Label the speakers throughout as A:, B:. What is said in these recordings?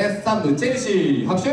A: S サンチェルシー拍手。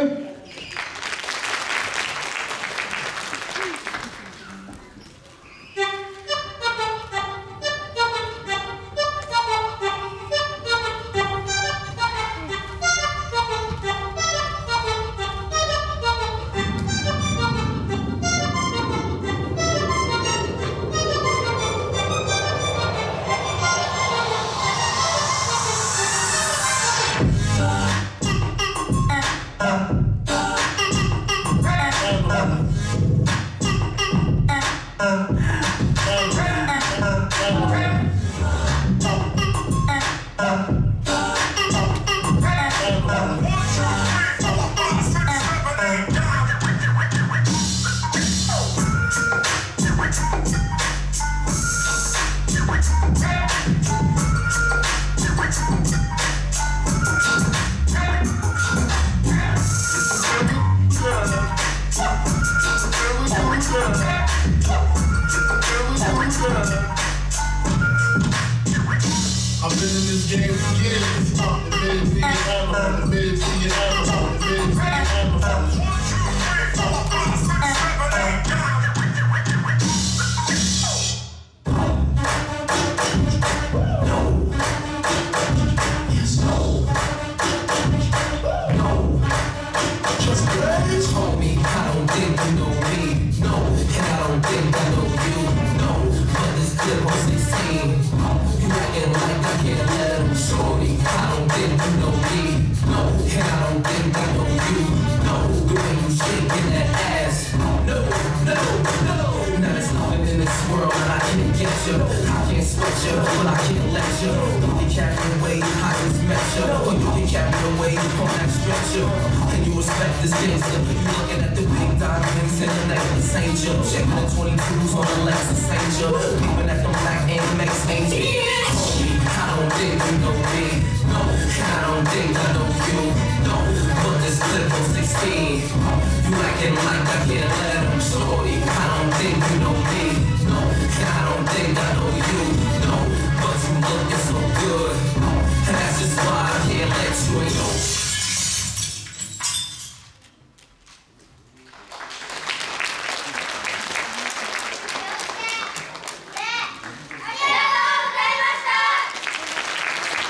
A: 아.
B: I've been in this game for years. Admitted to your admitted to your hammer, admitted to your hammer.
C: Homie, I don't think you know me, Clip on 16, you acting like I can't let him shorty. I don't think you know me, no, and I don't think I know you, no. The way you shaking that ass, no, no, no. Now there's nothing in this world that I can't get you. I can't switch you, but I can't let you. You can carry away, I just met you, or you can carry away on that stretcher. Respect this gangster? You looking at the big diamonds and the necklace, ain't you? Checking the 22s on the Lexus, ain't you? Peeping at the black Amex, ain't? Homie, I don't think you know me. No, I don't think I know you. No, but this clip on 16. You acting like I can't let him. Shorty,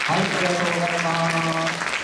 C: はい、ありがとうございます。